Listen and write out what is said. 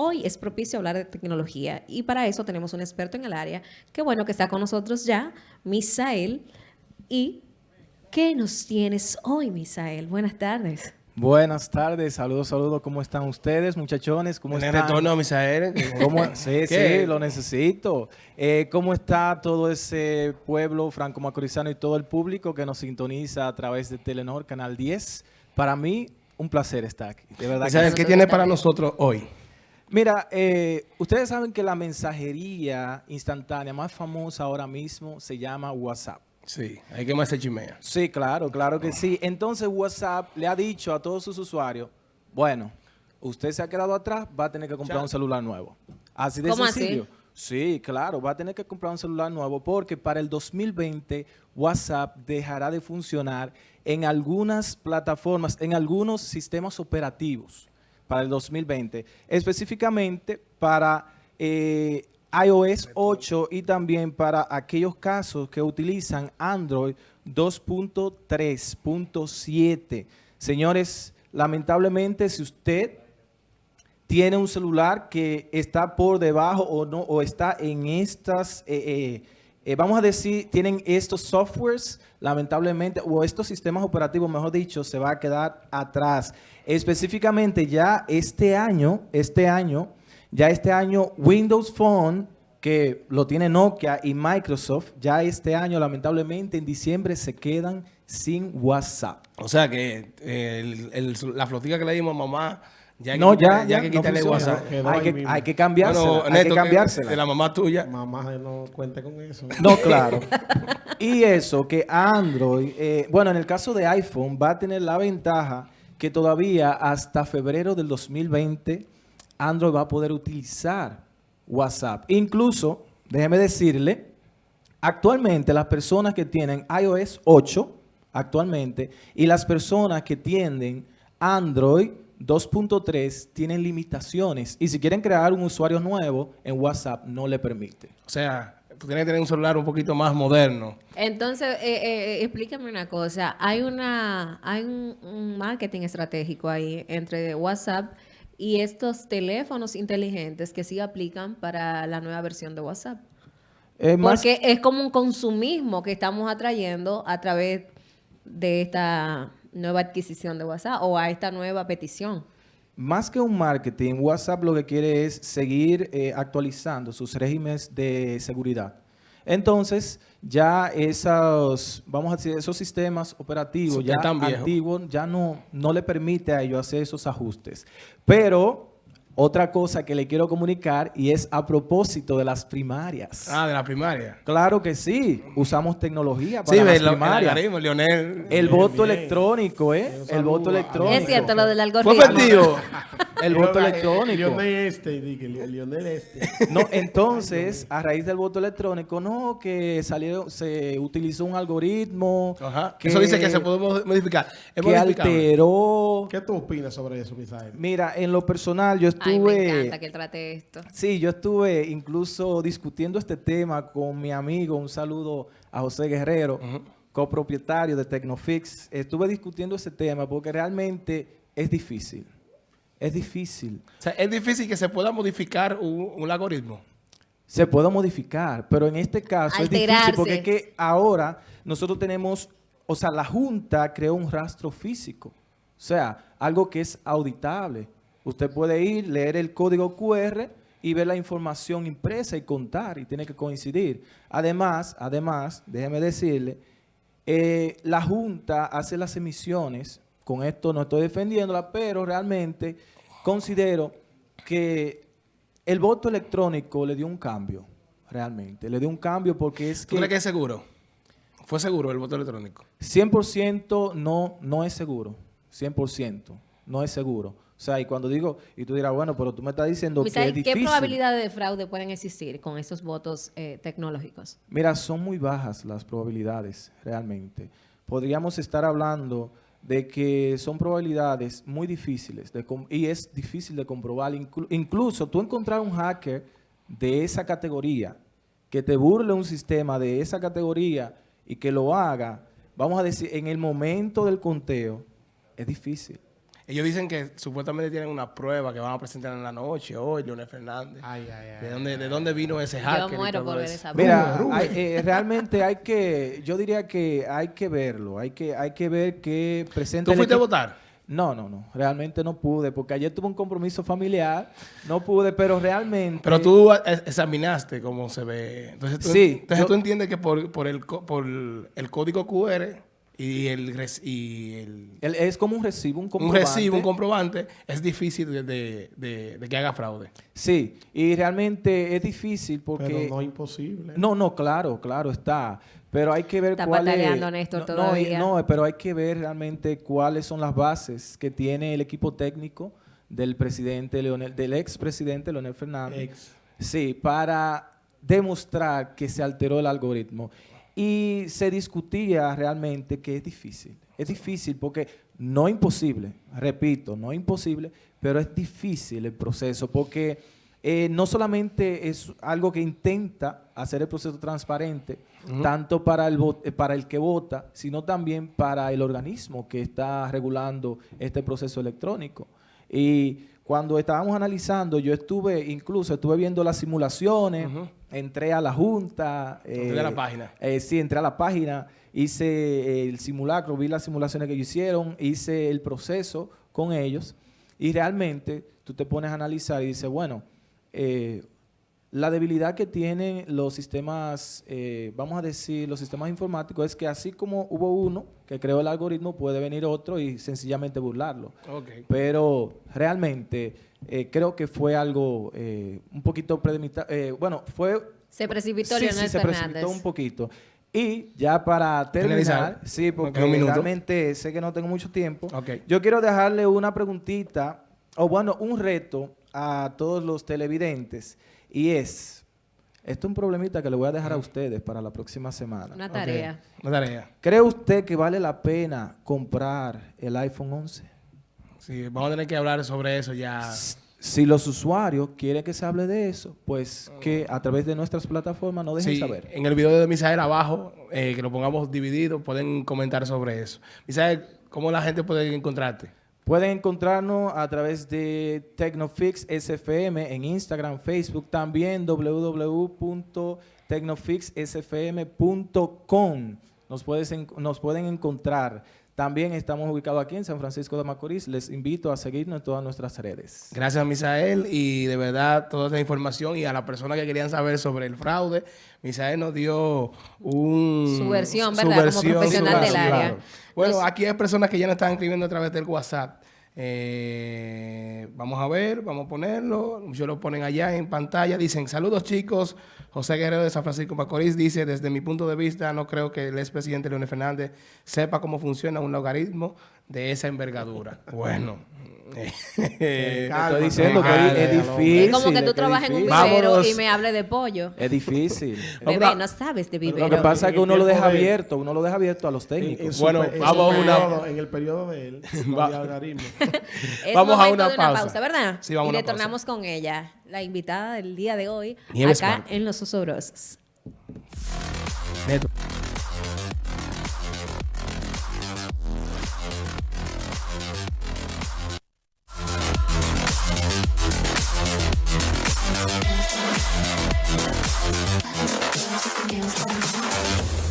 Hoy es propicio hablar de tecnología y para eso tenemos un experto en el área. Qué bueno que está con nosotros ya, Misael. ¿Y qué nos tienes hoy, Misael? Buenas tardes. Buenas tardes, saludos, saludos. ¿Cómo están ustedes, muchachones? ¿Cómo ¿Tiene están? retorno, Misael? ¿Cómo? Sí, ¿Qué? sí, lo necesito. Eh, ¿Cómo está todo ese pueblo franco-macorizano y todo el público que nos sintoniza a través de Telenor, Canal 10? Para mí, un placer estar aquí. De verdad Misael, sí. ¿qué tiene para nosotros hoy? Mira, eh, ustedes saben que la mensajería instantánea más famosa ahora mismo se llama WhatsApp. Sí, hay que más se chimea. Sí, claro, claro que sí. Entonces WhatsApp le ha dicho a todos sus usuarios, bueno, usted se ha quedado atrás, va a tener que comprar un celular nuevo. Así de ¿Cómo así? sencillo. Sí, claro, va a tener que comprar un celular nuevo porque para el 2020 WhatsApp dejará de funcionar en algunas plataformas, en algunos sistemas operativos para el 2020, específicamente para eh, iOS 8 y también para aquellos casos que utilizan Android 2.3.7. Señores, lamentablemente si usted tiene un celular que está por debajo o no o está en estas, eh, eh, eh, vamos a decir, tienen estos softwares, lamentablemente, o estos sistemas operativos, mejor dicho, se va a quedar atrás. Específicamente ya este año, este año, ya este año Windows Phone, que lo tiene Nokia y Microsoft, ya este año, lamentablemente, en diciembre se quedan sin WhatsApp. O sea que eh, el- el- la flotica que le dimos a mamá, ya hay que No, quitarle- ya, ya, que no quitarle. WhatsApp. Hay que, hay que cambiársela, Bueno, hay Neto, que que- cambiársela. de la mamá tuya. Mamá no cuente con eso. No, claro. Y eso, que Android, eh, bueno, en el caso de iPhone, va a tener la ventaja que todavía hasta febrero del 2020, Android va a poder utilizar WhatsApp. Incluso, déjeme decirle, actualmente las personas que tienen iOS 8, actualmente, y las personas que tienen Android 2.3 tienen limitaciones. Y si quieren crear un usuario nuevo en WhatsApp, no le permite. O sea, tú tienes que tener un celular un poquito más moderno. Entonces, eh, eh, explícame una cosa. Hay una, hay un, un marketing estratégico ahí entre WhatsApp y estos teléfonos inteligentes que sí aplican para la nueva versión de WhatsApp. Eh, más- Porque es como un consumismo que estamos atrayendo a través de esta nueva adquisición de WhatsApp o a esta nueva petición. Más que un marketing, WhatsApp lo que quiere es seguir eh, actualizando sus regímenes de seguridad. Entonces, ya esos, vamos a decir, esos sistemas operativos ya antiguos ya no, no le permite a ellos hacer esos ajustes. Pero, otra cosa que le quiero comunicar y es a propósito de las primarias. Ah, de la primaria. Claro que sí, usamos tecnología para Sí, las el primarias. algoritmo, Leonel. El Bien, voto bien. electrónico, ¿eh? El voto electrónico. Es cierto lo del ¿Fue algoritmo. El voto electrónico. Lionel este, dije, Lionel este. No, entonces, a raíz del voto electrónico, no, que salió, se utilizó un algoritmo Ajá. Eso dice que se puede mo- modificar. Es que alteró. ¿Qué tú opinas sobre eso, Misael? Mira, en lo personal, yo Ay, me encanta estuve, que él trate esto. sí, yo estuve incluso discutiendo este tema con mi amigo, un saludo a José Guerrero, copropietario de Tecnofix. Estuve discutiendo ese tema porque realmente es difícil. Es difícil. O sea, es difícil que se pueda modificar un, un algoritmo. Se puede modificar, pero en este caso es difícil porque es que ahora nosotros tenemos, o sea, la Junta creó un rastro físico, o sea, algo que es auditable. Usted puede ir, leer el código QR y ver la información impresa y contar y tiene que coincidir. Además, además, déjeme decirle, eh, la Junta hace las emisiones, con esto no estoy defendiéndola, pero realmente considero que el voto electrónico le dio un cambio, realmente. Le dio un cambio porque es ¿Tú crees que que es seguro? ¿Fue seguro el voto electrónico? 100% no, no es seguro. 100% no es seguro. O sea, y cuando digo, y tú dirás, bueno, pero tú me estás diciendo que es ¿qué difícil. probabilidades de fraude pueden existir con esos votos eh, tecnológicos? Mira, son muy bajas las probabilidades, realmente. Podríamos estar hablando de que son probabilidades muy difíciles de y es difícil de comprobar. Inclu- incluso tú encontrar un hacker de esa categoría que te burle un sistema de esa categoría y que lo haga, vamos a decir, en el momento del conteo, es difícil. Ellos dicen que supuestamente tienen una prueba que van a presentar en la noche hoy, Leonel Fernández. Ay, ay, ay. ¿De dónde, ¿De dónde vino ese hacker? Yo muero por ver esa Mira, hay- eh, realmente hay que, yo diría que hay que verlo, hay que, hay que ver qué presenta ¿Tú fuiste a votar? No, no, no, realmente no pude, porque ayer tuve un compromiso familiar, no pude, pero realmente... Pero tú examinaste cómo se ve. Entonces tú, Sí, entonces yo- tú entiendes que por, por, el, co- por el código QR y el, y el el- es como un recibo, un un comprobante. recibo, un comprobante, es difícil de, de- de- de que haga fraude. Sí, y realmente es difícil porque... Pero no imposible. No, no, claro, claro, está. Pero hay que ver Está cuál es... Néstor, no, no, todavía. No, pero hay que ver realmente cuáles son las bases que tiene el equipo técnico del presidente Leonel, del expresidente Leonel Fernández. Ex. Sí, para demostrar que se alteró el algoritmo. Y se discutía realmente que es difícil. Es difícil porque no imposible, repito, no imposible, pero es difícil el proceso porque eh, no solamente es algo que intenta hacer el proceso transparente, tanto para el, eh, para el que vota, sino también para el organismo que está regulando este proceso electrónico. Y cuando estábamos analizando, yo estuve, incluso estuve viendo las simulaciones, entré a la junta. Entré a la página. eh, sí, entré a la página, hice eh, el simulacro, vi las simulaciones que ellos hicieron, hice el proceso con ellos y realmente tú te pones a analizar y dices, bueno, eh, la debilidad que tienen los sistemas, eh, vamos a decir, los sistemas informáticos es que así como hubo uno que creó el algoritmo, puede venir otro y sencillamente burlarlo. Ok. Pero realmente eh, creo que fue algo eh, un poquito premeditado. bueno, fue... Se precipitó sí, Leonel sí, se Fernández. precipitó un poquito. Y ya para terminar, Finalizar. sí, porque realmente sé que no tengo mucho tiempo. Ok. Yo quiero dejarle una preguntita, o bueno, un reto a todos los televidentes, y es, esto es un problemita que le voy a dejar a ustedes para la próxima semana. Una tarea. Una tarea. ¿Cree usted que vale la pena comprar el iPhone 11? Sí, vamos a tener que hablar sobre eso ya. Si los usuarios quieren que se hable de eso, pues que a través de nuestras plataformas nos dejen Sí, saber. en el video de Misael abajo, eh, que lo pongamos dividido, pueden comentar sobre eso. Misael, ¿cómo la gente puede encontrarte? Pueden encontrarnos a través de Tecnofix SFM en Instagram, Facebook, también www.tecnofixsfm.com. Nos, nos pueden encontrar. También estamos ubicados aquí en San Francisco de Macorís. Les invito a seguirnos en todas nuestras redes. Gracias, Misael, y de verdad toda esa información y a las personas que querían saber sobre el fraude, Misael nos dio un... Su versión, ¿verdad? Como profesional su del versión. área. Bueno, Los- aquí hay personas que ya nos están escribiendo a través del WhatsApp. Eh, vamos a ver, vamos a ponerlo. Muchos lo ponen allá en pantalla. Dicen, saludos chicos. José Guerrero de San Francisco Macorís dice, desde mi punto de vista, no creo que el expresidente Leonel Fernández sepa cómo funciona un logaritmo de esa envergadura. bueno. Te Calma, estoy diciendo que calma, es difícil. Es como que tú trabajas en un vivero Vámonos. y me hable de pollo. Es difícil. Bebé, no sabes de Lo vivero. que pasa es que uno lo deja de- abierto, uno lo deja abierto a los En, en técnicos. su Bueno, en vamos a una- En el periodo de él, Vamos a una de una pausa. pausa, ¿verdad? Sí, vamos y retornamos con ella, la invitada del día de hoy, Nieves acá Marco. en Los Osobrosos. Neto. Música